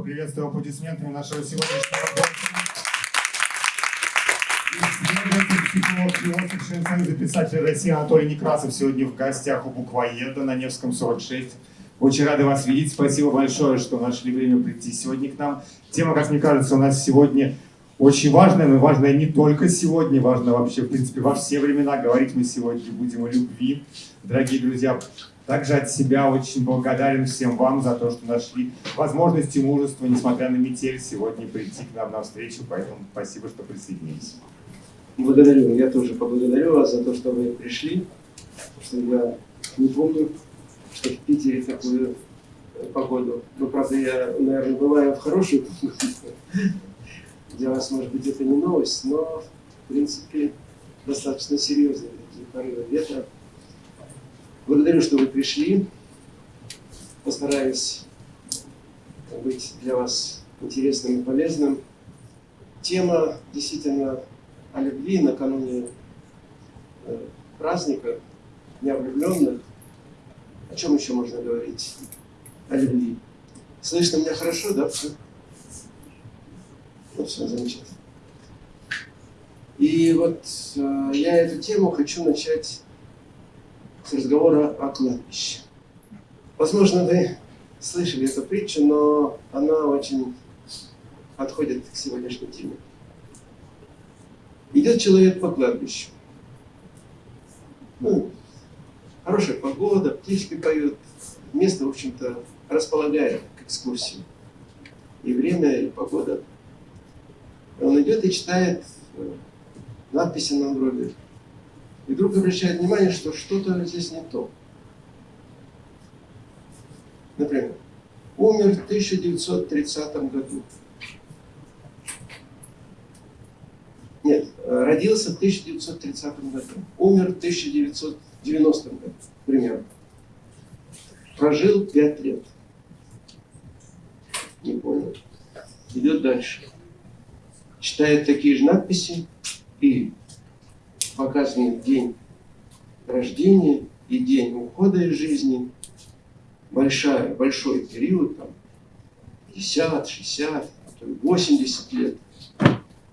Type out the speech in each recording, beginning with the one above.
поприветствуем аплодисментами нашего сегодняшнего гостя. Психолог, Союза писателей России Анатолий Некрасов сегодня в гостях у буквоеда на Невском 46. Очень рады вас видеть. Спасибо большое, что нашли время прийти сегодня к нам. Тема, как мне кажется, у нас сегодня очень важная, но важная не только сегодня, важно вообще, в принципе, во все времена. Говорить мы сегодня будем о любви. Дорогие друзья, также от себя очень благодарен всем вам за то, что нашли возможность и мужество, несмотря на метель, сегодня прийти к нам на встречу. Поэтому спасибо, что присоединились. Благодарю. Я тоже поблагодарю вас за то, что вы пришли. Что я не помню, что в Питере такую погоду. Ну, правда, я, наверное, бываю в хорошую. Для вас, может быть, это не новость, но, в принципе, достаточно серьезные такие порывы ветра. Благодарю, что вы пришли. Постараюсь быть для вас интересным и полезным. Тема действительно о любви накануне э, праздника Дня влюбленных. О чем еще можно говорить? О любви. Слышно меня хорошо, да? Ну, все замечательно. И вот э, я эту тему хочу начать с разговора о кладбище. Возможно, вы слышали эту притчу, но она очень подходит к сегодняшней теме. Идет человек по кладбищу. Ну, хорошая погода, птички поют. Место, в общем-то, располагает к экскурсии. И время, и погода. Он идет и читает э, надписи на гробе. И вдруг обращает внимание, что что-то здесь не то. Например, умер в 1930 году. Нет, родился в 1930 году. Умер в 1990 году, примерно. Прожил 5 лет. Не понял. Идет дальше. Читает такие же надписи и показан день рождения и день ухода из жизни. Большая, большой период, там, 50, 60, а то 80 лет.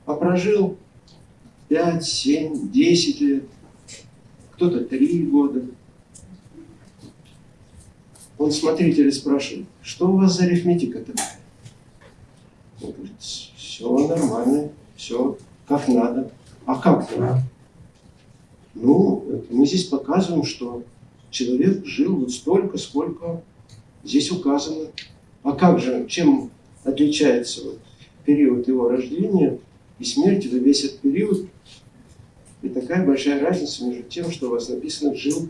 А прожил 5, 7, 10 лет, кто-то 3 года. Он смотритель спрашивает, что у вас за арифметика такая? Он говорит, все нормально, все как надо. А как надо? Ну, мы здесь показываем, что человек жил вот столько, сколько здесь указано. А как же, чем отличается вот период его рождения и смерти, да весь этот период и такая большая разница между тем, что у вас написано «жил»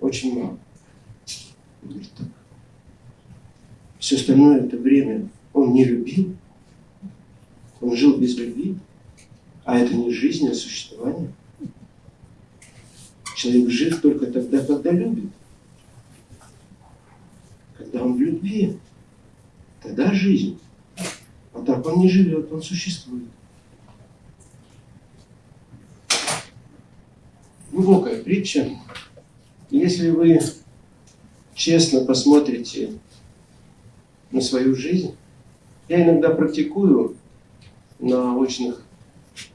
очень мало. Все остальное это время он не любил, он жил без любви, а это не жизнь, а существование. Человек жив только тогда, когда любит. Когда он в любви, тогда жизнь. А так он не живет, он существует. глубокая притча. Если вы честно посмотрите на свою жизнь, я иногда практикую на очных,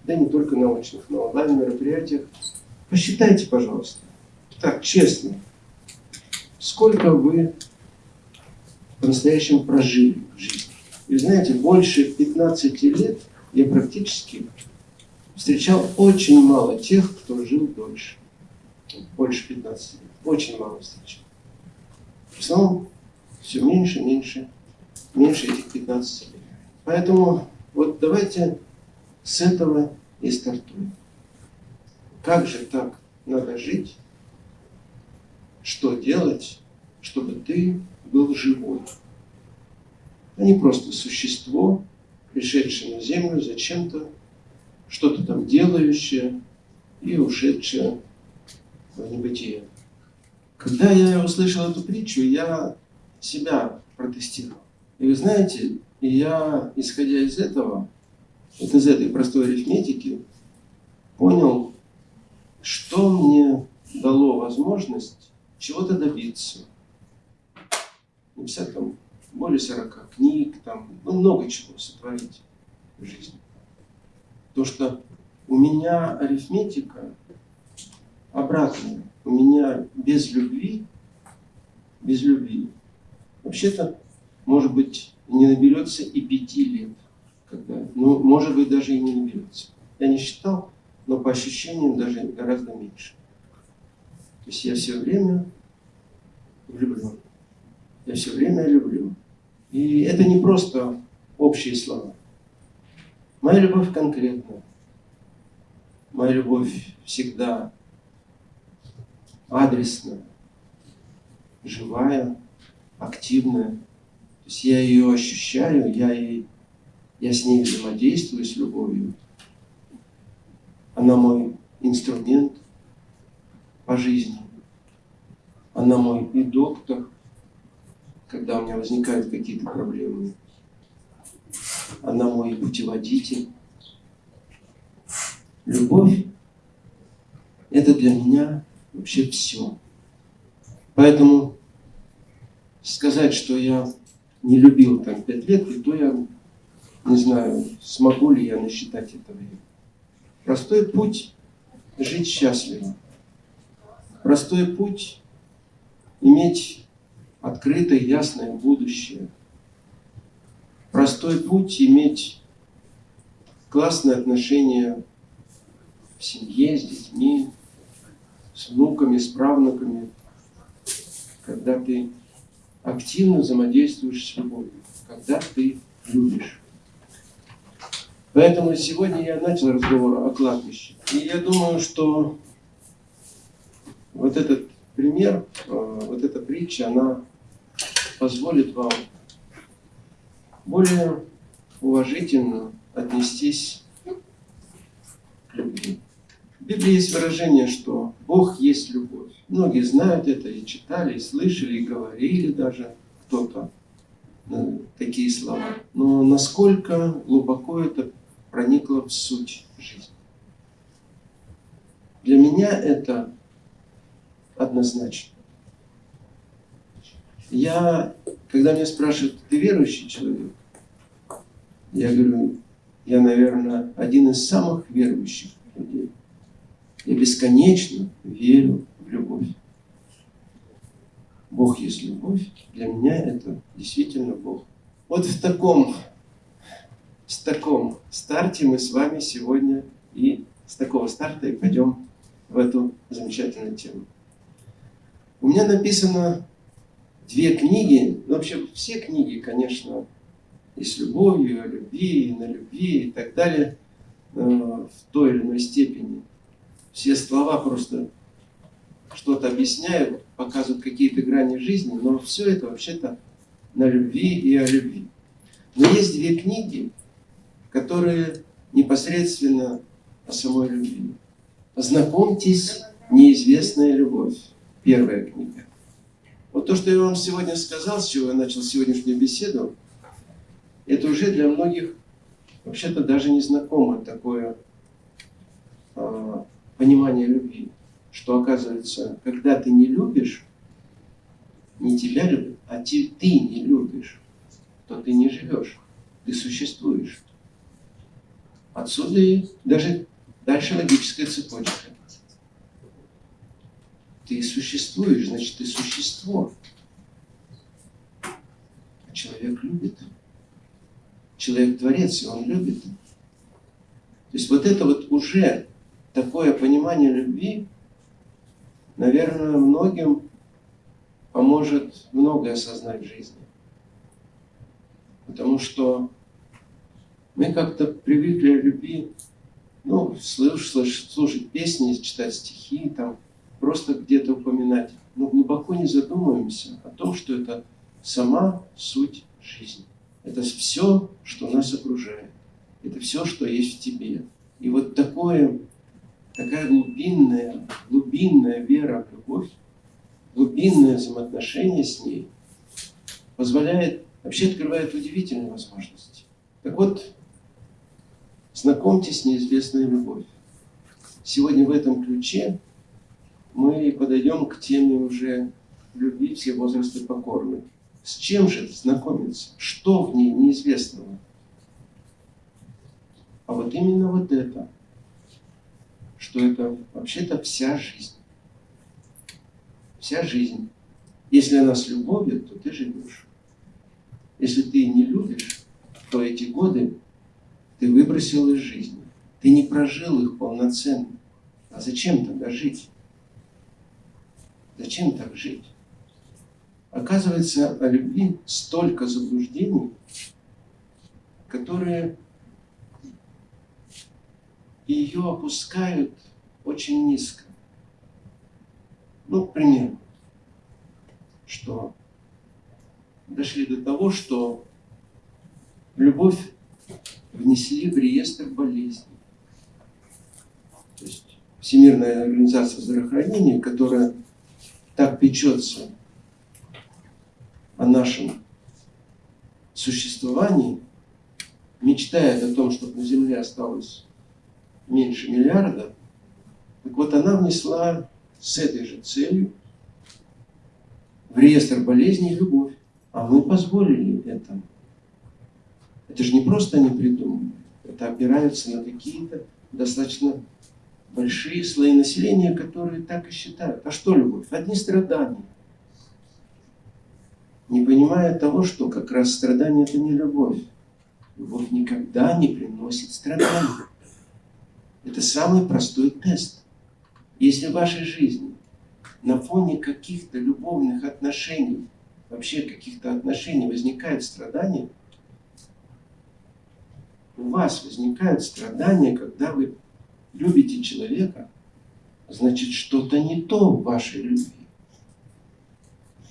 да не только на очных, на онлайн-мероприятиях. Посчитайте, пожалуйста, так, честно, сколько вы по-настоящему прожили в жизни. И знаете, больше 15 лет я практически встречал очень мало тех, кто жил дольше. Больше 15 лет. Очень мало встречал. В основном все меньше, меньше, меньше этих 15 лет. Поэтому вот давайте с этого и стартуем. Как же так надо жить? Что делать, чтобы ты был живой? А не просто существо, пришедшее на землю зачем-то что-то там делающее и ушедшее в небытие. Когда я услышал эту притчу, я себя протестировал. И вы знаете, я, исходя из этого, вот из этой простой арифметики, понял, что мне дало возможность чего-то добиться. Написать там более 40 книг, там, ну, много чего сотворить в жизни. То, что у меня арифметика обратная. У меня без любви, без любви, вообще-то, может быть, не наберется и пяти лет. Когда, ну, может быть, даже и не наберется. Я не считал, но по ощущениям даже гораздо меньше. То есть я все время влюблен. Я все время люблю. И это не просто общие слова. Моя любовь конкретная. Моя любовь всегда адресная, живая, активная. То есть я ее ощущаю, я, ей, я с ней взаимодействую, с любовью. Она мой инструмент по жизни. Она мой и доктор, когда у меня возникают какие-то проблемы. Она мой путеводитель. Любовь – это для меня вообще все. Поэтому сказать, что я не любил там пять лет, и то я не знаю, смогу ли я насчитать это время. Простой путь – жить счастливо. Простой путь – иметь открытое, ясное будущее. Простой путь – иметь классные отношения в семье, с детьми, с внуками, с правнуками, когда ты активно взаимодействуешь с любовью, когда ты любишь. Поэтому сегодня я начал разговор о кладбище. И я думаю, что вот этот пример, э, вот эта притча, она позволит вам более уважительно отнестись к любви. В Библии есть выражение, что Бог есть любовь. Многие знают это и читали, и слышали, и говорили даже кто-то э, такие слова. Но насколько глубоко это проникло в суть жизни? Для меня это однозначно. Я, когда меня спрашивают, ты верующий человек? Я говорю, я, наверное, один из самых верующих людей. Я бесконечно верю в любовь. Бог есть любовь. Для меня это действительно Бог. Вот в таком, с таком старте мы с вами сегодня и с такого старта и пойдем в эту замечательную тему. У меня написано две книги, ну, вообще все книги, конечно, и с любовью, о любви, и на любви и так далее, э, в той или иной степени все слова просто что-то объясняют, показывают какие-то грани жизни, но все это вообще-то на любви и о любви. Но есть две книги, которые непосредственно о самой любви. Знакомьтесь, неизвестная любовь. Первая книга. Вот то, что я вам сегодня сказал, с чего я начал сегодняшнюю беседу, это уже для многих вообще-то даже незнакомое такое а, понимание любви, что оказывается, когда ты не любишь, не тебя любят, а ты не любишь, то ты не живешь, ты существуешь. Отсюда и даже дальше логическая цепочка. Ты существуешь, значит, ты существо. А человек любит. Человек творец, и он любит. То есть вот это вот уже такое понимание любви, наверное, многим поможет многое осознать в жизни. Потому что мы как-то привыкли о любви, ну, слушать, слушать песни, читать стихи, там, просто где-то упоминать, но глубоко не задумываемся о том, что это сама суть жизни. Это все, что нас окружает. Это все, что есть в тебе. И вот такое такая глубинная, глубинная вера в любовь, глубинное взаимоотношение с ней позволяет, вообще открывает удивительные возможности. Так вот, знакомьтесь с неизвестной любовью. Сегодня в этом ключе мы подойдем к теме уже любви все возрасты покорны. С чем же знакомиться? Что в ней неизвестного? А вот именно вот это, что это вообще-то вся жизнь. Вся жизнь. Если она с любовью, то ты живешь. Если ты не любишь, то эти годы ты выбросил из жизни. Ты не прожил их полноценно. А зачем тогда жить? Зачем так жить? Оказывается, о любви столько заблуждений, которые ее опускают очень низко. Ну, к примеру, что дошли до того, что любовь внесли в реестр болезней. То есть Всемирная организация здравоохранения, которая так печется о нашем существовании, мечтает о том, чтобы на Земле осталось меньше миллиарда, так вот она внесла с этой же целью в реестр болезней любовь. А мы позволили это. Это же не просто они придумали. Это опираются на какие-то достаточно большие слои населения, которые так и считают. А что любовь? Одни страдания. Не понимая того, что как раз страдание это не любовь. Любовь никогда не приносит страданий. Это самый простой тест. Если в вашей жизни на фоне каких-то любовных отношений, вообще каких-то отношений возникает страдание, у вас возникают страдания, когда вы любите человека, значит что-то не то в вашей любви.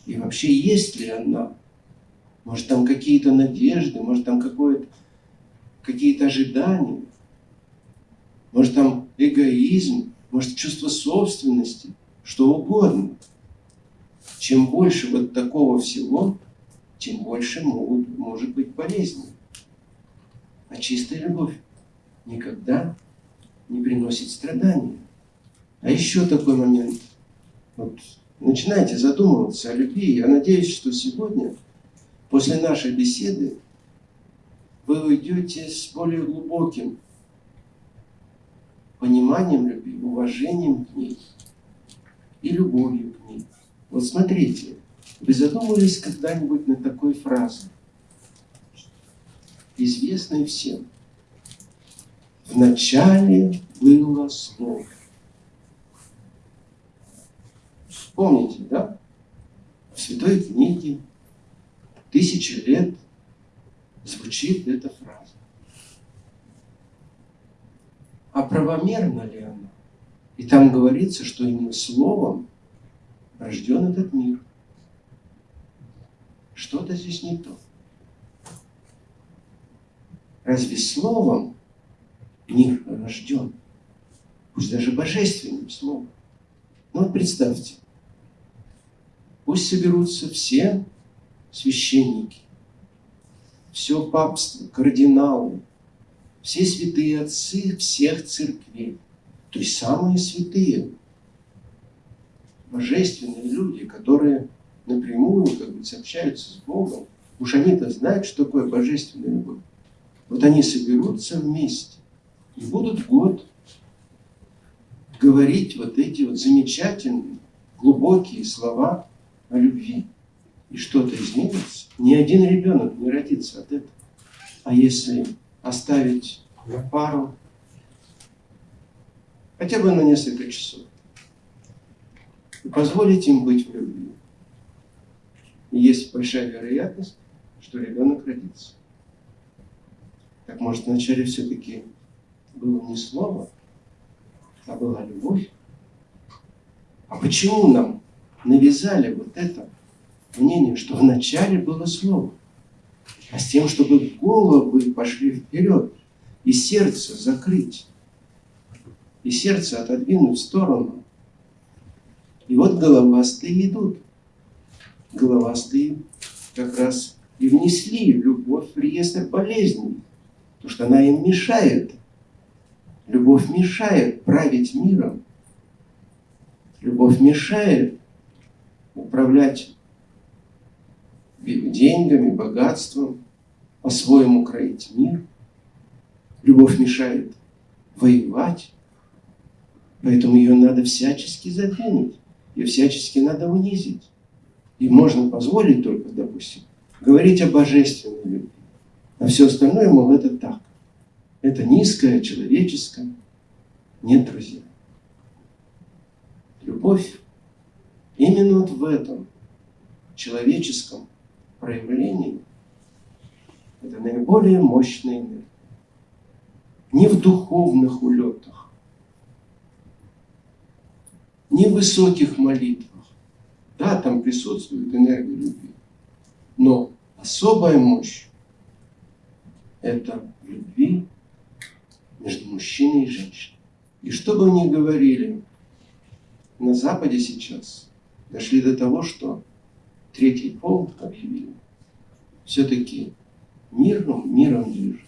И вообще есть ли она? Может там какие-то надежды, может там какие-то ожидания, может там эгоизм, может чувство собственности, что угодно. Чем больше вот такого всего, тем больше могут, может быть болезни. А чистая любовь никогда не приносит страдания. А еще такой момент. Вот, начинайте задумываться о любви. Я надеюсь, что сегодня, после нашей беседы, вы уйдете с более глубоким пониманием любви, уважением к ней и любовью к ней. Вот смотрите, вы задумывались когда-нибудь над такой фразой, известной всем. В начале было Слово. Помните, да? В Святой книге тысячи лет звучит эта фраза. А правомерна ли она? И там говорится, что именно Словом рожден этот мир. Что-то здесь не то. Разве Словом мир рожден? Пусть даже божественным Словом. Ну вот представьте, пусть соберутся все священники, все папство, кардиналы, все святые отцы всех церквей, то есть самые святые, божественные люди, которые напрямую как бы общаются с Богом, уж они-то знают, что такое божественная любовь. Вот они соберутся вместе и будут год говорить вот эти вот замечательные, глубокие слова о любви. И что-то изменится. Ни один ребенок не родится от этого. А если оставить пару, хотя бы на несколько часов, и позволить им быть в любви. И есть большая вероятность, что ребенок родится. Так может вначале все-таки было не слово, а была любовь? А почему нам навязали вот это мнение, что вначале было слово? а с тем, чтобы головы пошли вперед и сердце закрыть, и сердце отодвинуть в сторону. И вот головастые идут. Головастые как раз и внесли любовь в реестр болезней, потому что она им мешает. Любовь мешает править миром. Любовь мешает управлять деньгами, богатством, по-своему кроить мир. Любовь мешает воевать, поэтому ее надо всячески задвинуть, ее всячески надо унизить. И можно позволить только, допустим, говорить о божественной любви. А все остальное, мол, это так. Это низкое, человеческое. Нет, друзья. Любовь именно вот в этом человеческом проявлении это наиболее мощная энергия. Не в духовных улетах, не в высоких молитвах. Да, там присутствует энергия любви. Но особая мощь – это в любви между мужчиной и женщиной. И что бы ни говорили, на Западе сейчас дошли до того, что третий пол объявили. Все-таки миром, миром движет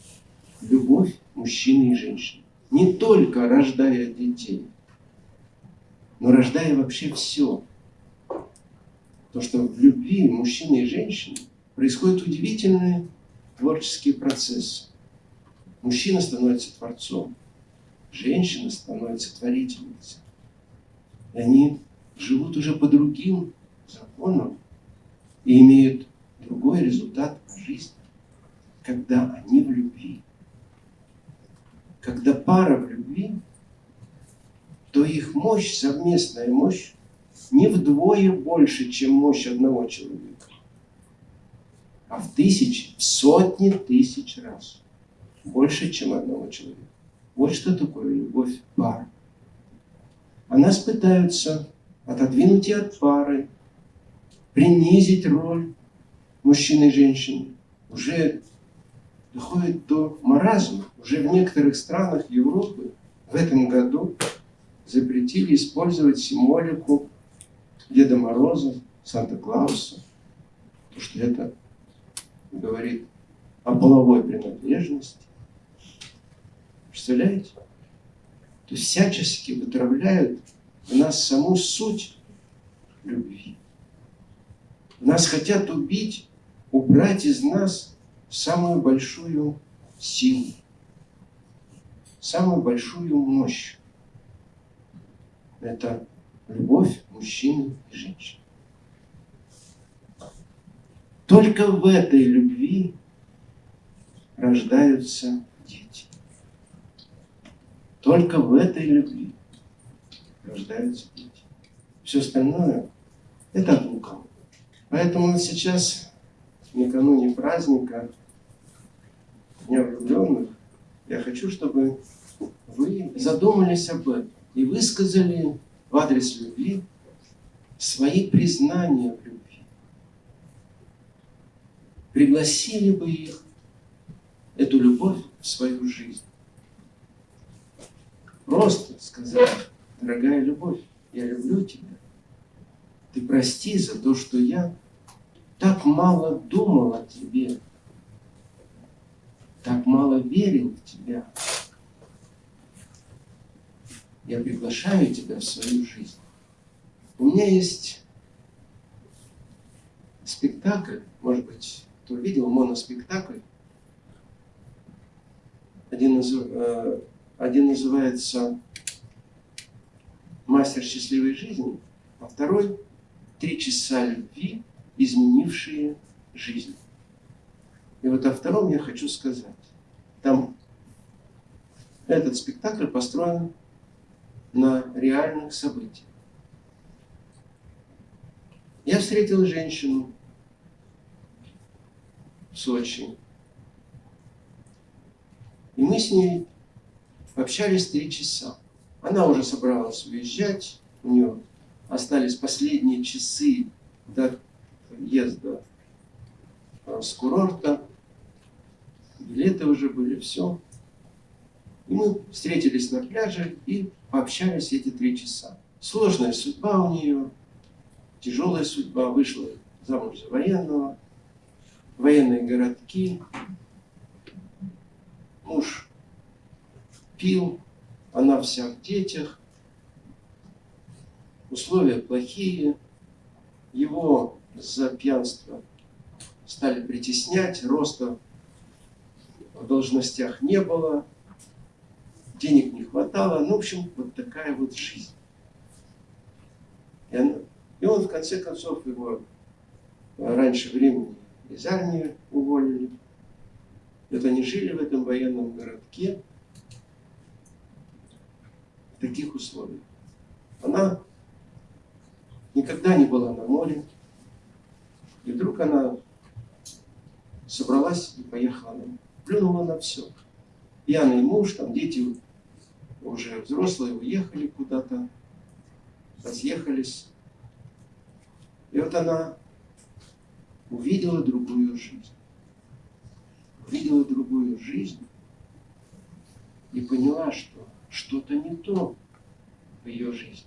любовь мужчины и женщины. Не только рождая детей, но рождая вообще все. То, что в любви мужчины и женщины происходят удивительные творческие процессы. Мужчина становится творцом, женщина становится творительницей. Они живут уже по другим законам и имеют другой результат жизни, когда они в любви. Когда пара в любви, то их мощь, совместная мощь, не вдвое больше, чем мощь одного человека, а в тысячи, в сотни тысяч раз больше, чем одного человека. Вот что такое любовь пары. А пытаются отодвинуть и от пары, принизить роль мужчины и женщины. Уже доходит до маразма. Уже в некоторых странах Европы в этом году запретили использовать символику Деда Мороза, Санта-Клауса, потому что это говорит о половой принадлежности. Представляете? То есть всячески вытравляют в нас саму суть любви. Нас хотят убить, убрать из нас самую большую силу, самую большую мощь. Это любовь мужчины и женщины. Только в этой любви рождаются дети. Только в этой любви рождаются дети. Все остальное – это от лукавого. Поэтому сейчас, накануне праздника Дня влюбленных, я хочу, чтобы вы задумались об этом и высказали в адрес любви свои признания в любви. Пригласили бы их, эту любовь, в свою жизнь. Просто сказать, дорогая любовь, я люблю тебя. Ты прости за то, что я так мало думал о тебе, так мало верил в тебя. Я приглашаю тебя в свою жизнь. У меня есть спектакль, может быть, кто видел моноспектакль. Один, из, э, один называется «Мастер счастливой жизни», а второй «Три часа любви, изменившие жизнь». И вот о втором я хочу сказать. Там этот спектакль построен на реальных событиях. Я встретил женщину Сочи. И мы с ней общались три часа. Она уже собралась уезжать, у нее остались последние часы до въезда с курорта. Билеты уже были, все. И мы встретились на пляже и пообщались эти три часа. Сложная судьба у нее, тяжелая судьба, вышла замуж за военного, военные городки, муж пил, она вся в детях, условия плохие, его за пьянство стали притеснять, роста в должностях не было, денег не хватало. Ну, в общем, вот такая вот жизнь. И, она, и он, в конце концов, его раньше времени из армии уволили. Вот они жили в этом военном городке в таких условиях. Она никогда не была на море. И вдруг она собралась и поехала на море. Плюнула на все. Пьяный муж, там дети уже взрослые, уехали куда-то, разъехались. И вот она увидела другую жизнь. Увидела другую жизнь и поняла, что что-то не то в ее жизни.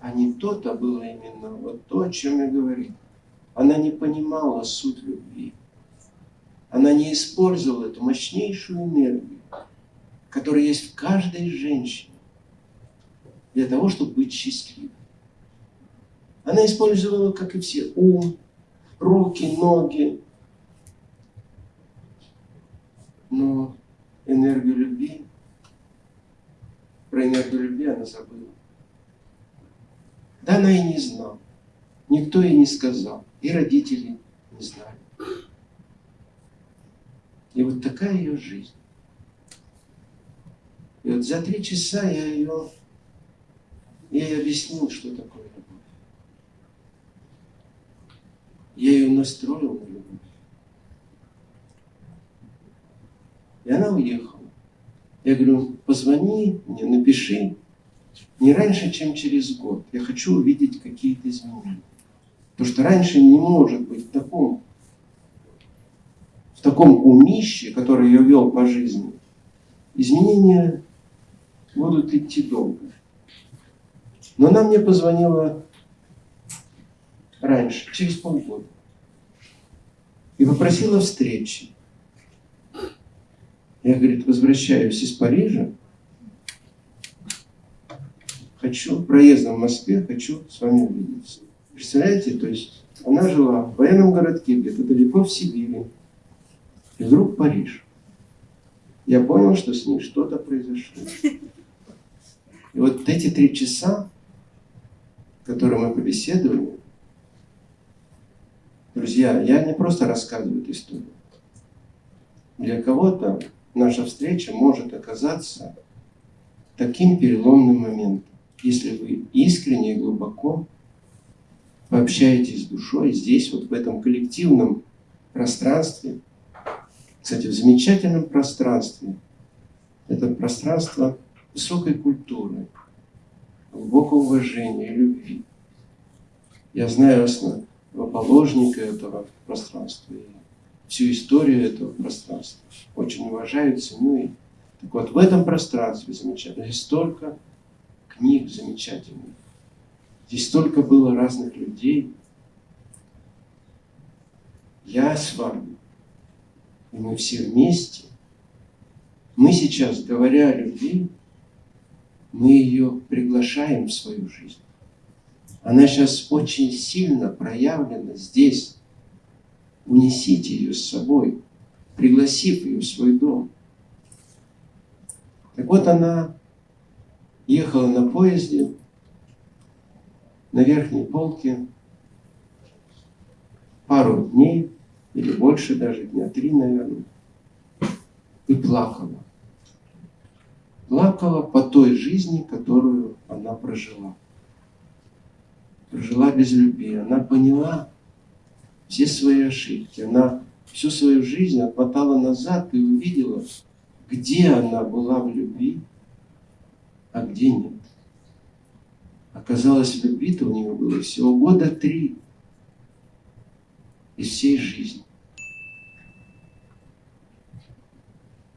А не то-то было именно вот то, о чем я говорил. Она не понимала суть любви. Она не использовала эту мощнейшую энергию, которая есть в каждой женщине, для того, чтобы быть счастливой. Она использовала, как и все, ум, руки, ноги. Но энергию любви, про энергию любви она забыла. Да она и не знала. Никто ей не сказал. И родители не знали. И вот такая ее жизнь. И вот за три часа я ее, я ей объяснил, что такое любовь. Я ее настроил на любовь. И она уехала. Я говорю, позвони мне, напиши, не раньше, чем через год. Я хочу увидеть какие-то изменения. Потому что раньше не может быть в таком, в таком умище, который я вел по жизни, изменения будут идти долго. Но она мне позвонила раньше, через полгода, и попросила встречи. Я, говорит, возвращаюсь из Парижа, хочу проездом в Москве, хочу с вами увидеться. Представляете, то есть она жила в военном городке, где-то далеко в Сибири, и вдруг Париж. Я понял, что с ней что-то произошло. И вот эти три часа, которые мы побеседовали, друзья, я не просто рассказываю эту историю. Для кого-то наша встреча может оказаться таким переломным моментом если вы искренне и глубоко пообщаетесь с душой здесь, вот в этом коллективном пространстве, кстати, в замечательном пространстве, это пространство высокой культуры, глубокого уважения и любви. Я знаю основоположника этого пространства и всю историю этого пространства. Очень уважаю, ценю. И... Так вот, в этом пространстве замечательно. Здесь столько книг замечательных. Здесь столько было разных людей. Я с вами. И мы все вместе. Мы сейчас, говоря о любви, мы ее приглашаем в свою жизнь. Она сейчас очень сильно проявлена здесь. Унесите ее с собой, пригласив ее в свой дом. Так вот она ехала на поезде на верхней полке пару дней, или больше даже, дня три, наверное, и плакала. Плакала по той жизни, которую она прожила. Прожила без любви. Она поняла все свои ошибки. Она всю свою жизнь отмотала назад и увидела, где она была в любви, а где нет. Оказалось, любви-то у него было всего года три из всей жизни.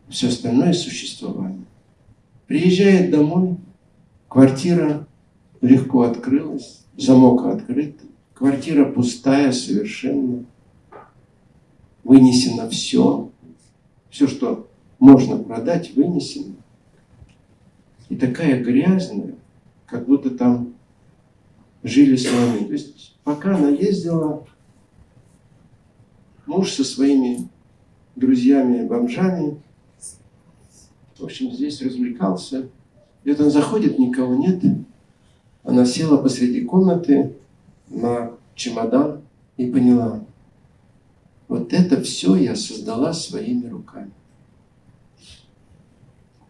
Все остальное существование. Приезжает домой, квартира легко открылась, замок открыт, квартира пустая совершенно, вынесено все, все, что можно продать, вынесено и такая грязная, как будто там жили слоны. То есть пока она ездила Муж со своими друзьями-бомжами, в общем, здесь развлекался. И вот он заходит, никого нет. Она села посреди комнаты на чемодан и поняла, вот это все я создала своими руками.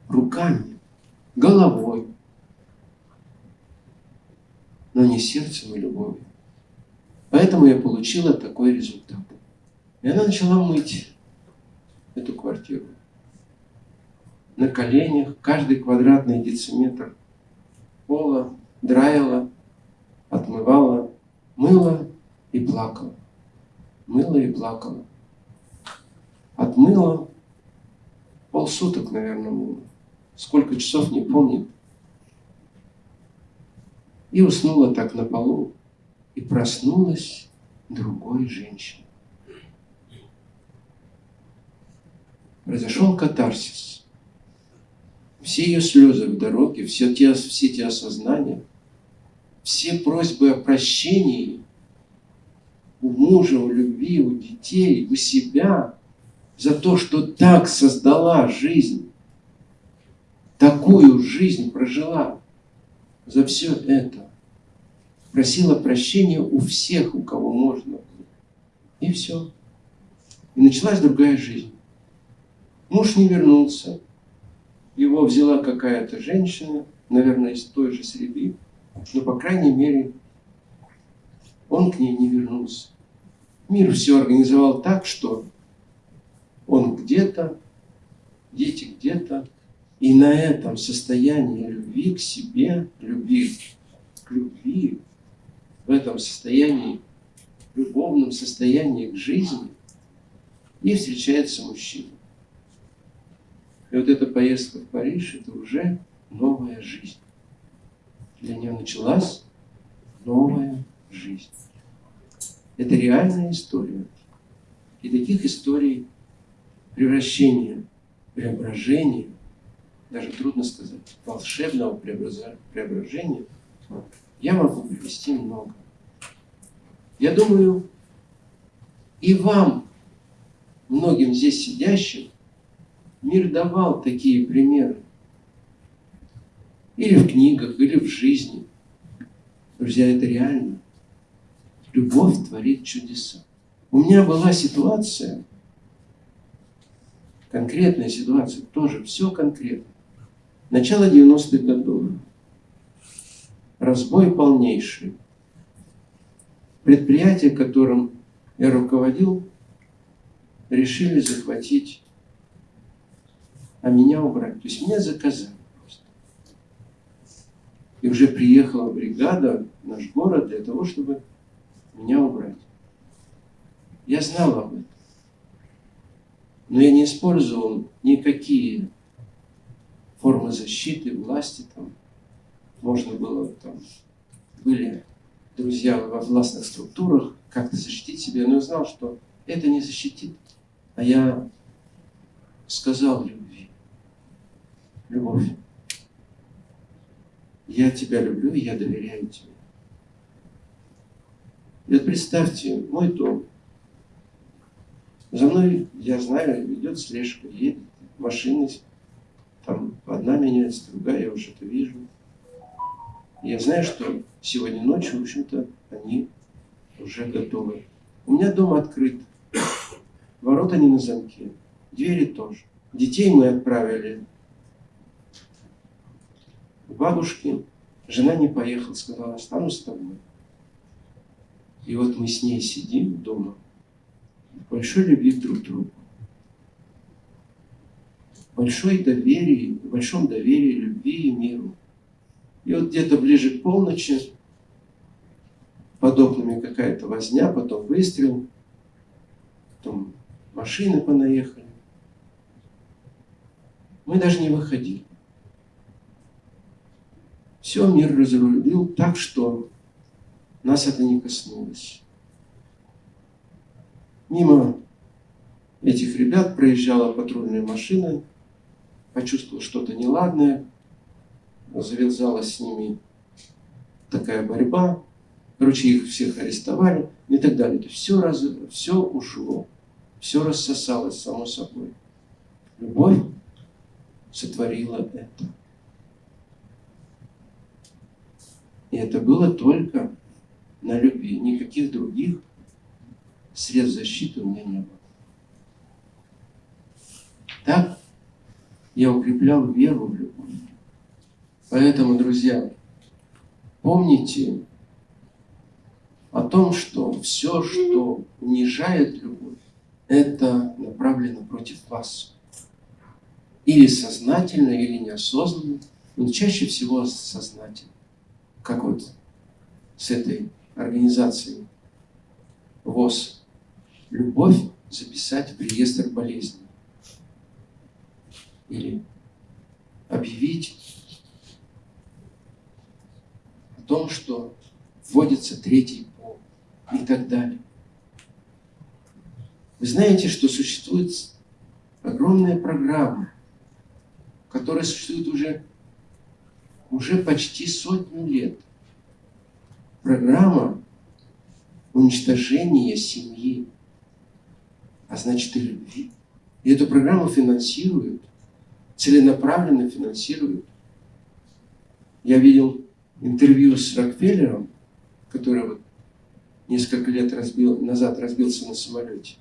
Руками, головой, но не сердцем и любовью. Поэтому я получила такой результат. И она начала мыть эту квартиру. На коленях, каждый квадратный дециметр пола, драила, отмывала, мыла и плакала. Мыла и плакала. Отмыла полсуток, наверное, мыла. Сколько часов, не помнит. И уснула так на полу. И проснулась другой женщиной. Произошел катарсис. Все ее слезы в дороге, все те, все те осознания, все просьбы о прощении у мужа, у любви, у детей, у себя за то, что так создала жизнь, такую жизнь прожила, за все это просила прощения у всех, у кого можно. И все. И началась другая жизнь. Муж не вернулся. Его взяла какая-то женщина, наверное, из той же среды, но, по крайней мере, он к ней не вернулся. Мир все организовал так, что он где-то, дети где-то, и на этом состоянии любви к себе, любви к любви, в этом состоянии, любовном состоянии к жизни, и встречается мужчина. И вот эта поездка в Париж, это уже новая жизнь. Для нее началась новая жизнь. Это реальная история. И таких историй превращения, преображения, даже трудно сказать, волшебного преображения, я могу привести много. Я думаю, и вам, многим здесь сидящим, Мир давал такие примеры. Или в книгах, или в жизни. Друзья, это реально. Любовь творит чудеса. У меня была ситуация, конкретная ситуация, тоже все конкретно. Начало 90-х годов. Разбой полнейший. Предприятие, которым я руководил, решили захватить а меня убрать. То есть меня заказали. И уже приехала бригада в наш город для того, чтобы меня убрать. Я знал об этом. Но я не использовал никакие формы защиты, власти там. Можно было там, были друзья во властных структурах, как-то защитить себя, но я знал, что это не защитит. А я сказал людям, любовь. Я тебя люблю, я доверяю тебе. И вот представьте, мой дом. За мной, я знаю, идет слежка, едет машины, там одна меняется, другая, я уже это вижу. Я знаю, что сегодня ночью, в общем-то, они уже готовы. У меня дом открыт, ворота не на замке, двери тоже. Детей мы отправили бабушки, жена не поехала, сказала, останусь с тобой. И вот мы с ней сидим дома, большой любви друг к другу, большой доверии, в большом доверии, любви и миру. И вот где-то ближе к полночи под окнами какая-то возня, потом выстрел, потом машины понаехали. Мы даже не выходили. Все мир разрулил так, что нас это не коснулось. Мимо этих ребят проезжала патрульная машина, почувствовал что-то неладное, завязалась с ними такая борьба, короче, их всех арестовали и так далее. То все, раз, все ушло. все рассосалось само собой. Любовь сотворила это. И это было только на любви. Никаких других средств защиты у меня не было. Так я укреплял веру в любовь. Поэтому, друзья, помните о том, что все, что унижает любовь, это направлено против вас. Или сознательно, или неосознанно, но чаще всего сознательно. Как вот с этой организацией ВОЗ. Любовь записать в реестр болезней. Или объявить о том, что вводится третий пол и так далее. Вы знаете, что существует огромная программа, которая существует уже, уже почти сотню лет. Программа уничтожения семьи, а значит и любви. И эту программу финансируют, целенаправленно финансируют. Я видел интервью с Рокфеллером, который вот несколько лет разбил, назад разбился на самолете.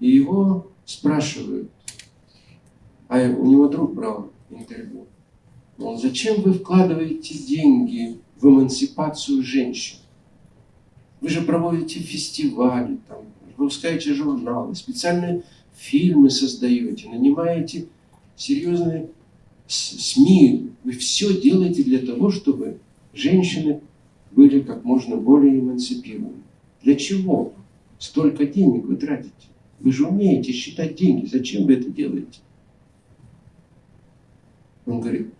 И его спрашивают, а у него друг брал интервью. Он, зачем вы вкладываете деньги в эмансипацию женщин? Вы же проводите фестивали, там, выпускаете журналы, специальные фильмы создаете, нанимаете серьезные СМИ. Вы все делаете для того, чтобы женщины были как можно более эмансипированы. Для чего столько денег вы тратите? Вы же умеете считать деньги. Зачем вы это делаете? Он говорит,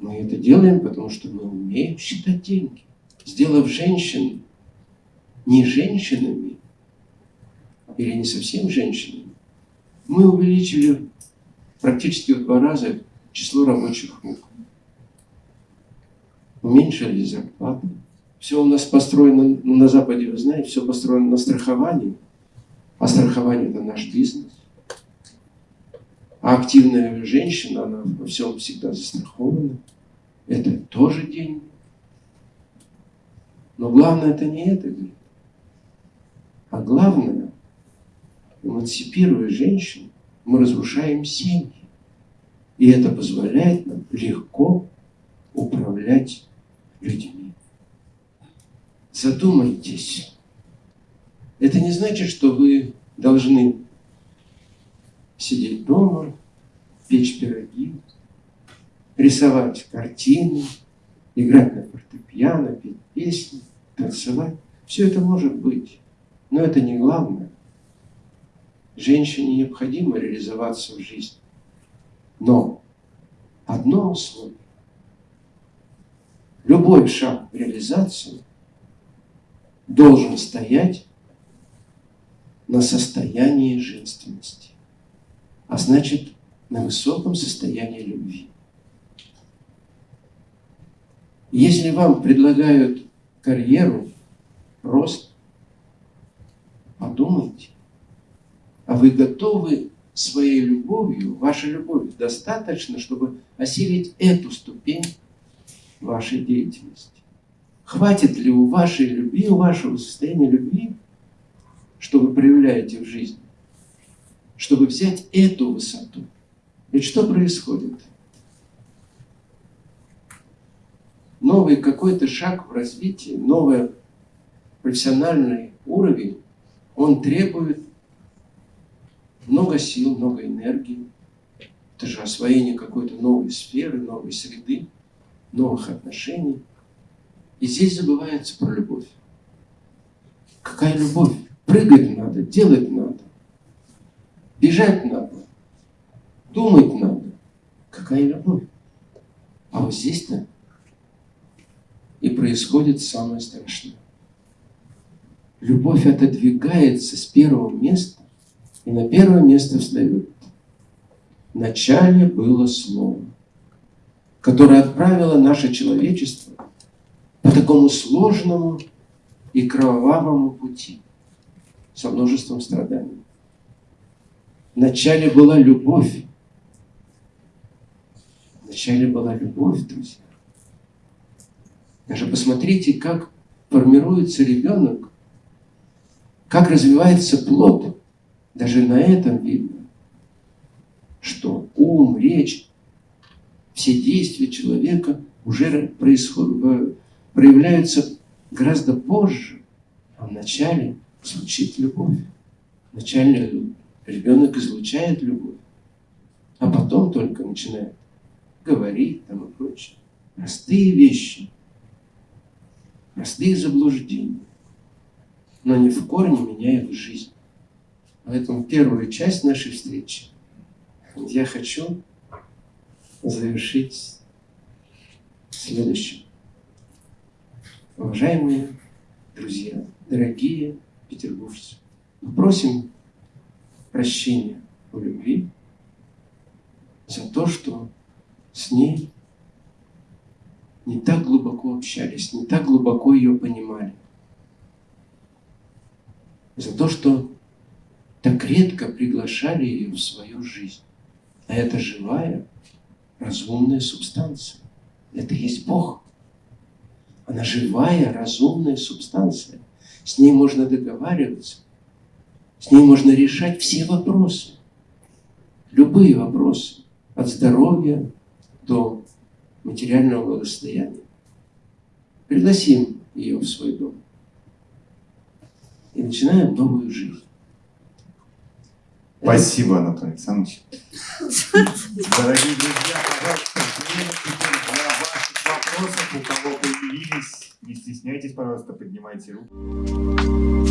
мы это делаем, потому что мы умеем считать деньги. Сделав женщин не женщинами, или не совсем женщинами, мы увеличили практически в два раза число рабочих рук. Уменьшили зарплаты. Все у нас построено на Западе, вы знаете, все построено на страховании. А страхование – это наш бизнес. А активная женщина, она во всем всегда застрахована. Это тоже деньги. Но главное это не это, говорит. А главное, эмансипируя женщин, мы разрушаем семьи. И это позволяет нам легко управлять людьми. Задумайтесь. Это не значит, что вы должны сидеть дома, печь пироги, рисовать картины, играть на фортепиано, петь песни, танцевать. Все это может быть, но это не главное. Женщине необходимо реализоваться в жизни. Но одно условие. Любой шаг в реализацию должен стоять на состоянии женственности, а значит, на высоком состоянии любви. Если вам предлагают карьеру, рост, подумайте, а вы готовы своей любовью, вашей любовью достаточно, чтобы осилить эту ступень вашей деятельности? Хватит ли у вашей любви, у вашего состояния любви что вы проявляете в жизни, чтобы взять эту высоту. Ведь что происходит? Новый какой-то шаг в развитии, новый профессиональный уровень, он требует много сил, много энергии. Это же освоение какой-то новой сферы, новой среды, новых отношений. И здесь забывается про любовь. Какая любовь? Прыгать надо, делать надо. Бежать надо. Думать надо. Какая любовь. А вот здесь-то и происходит самое страшное. Любовь отодвигается с первого места и на первое место встает. В начале было Слово, которое отправило наше человечество по такому сложному и кровавому пути. со множеством страданий. Вначале была любовь. Вначале была любовь, друзья. Даже посмотрите, как формируется ребенок, как развивается плод. Даже на этом видно, что ум, речь, все действия человека уже происходят, проявляются гораздо позже, а вначале звучит любовь. Вначале ребенок излучает любовь, а потом только начинает говорить там и прочее. Простые вещи, простые заблуждения, но они в корне меняют жизнь. Поэтому первую часть нашей встречи я хочу завершить следующим. Уважаемые друзья, дорогие петербуржцы, мы просим прощения у любви за то, что с ней не так глубоко общались, не так глубоко ее понимали. За то, что так редко приглашали ее в свою жизнь. А это живая, разумная субстанция. Это есть Бог. Она живая, разумная субстанция. С ней можно договариваться. С ней можно решать все вопросы. Любые вопросы. От здоровья до материального благосостояния. Пригласим ее в свой дом. И начинаем новую жизнь. Спасибо, Анатолий Александрович. Дорогие друзья, пожалуйста, для ваших вопросов, у кого появились. Не стесняйтесь, пожалуйста, поднимайте руку.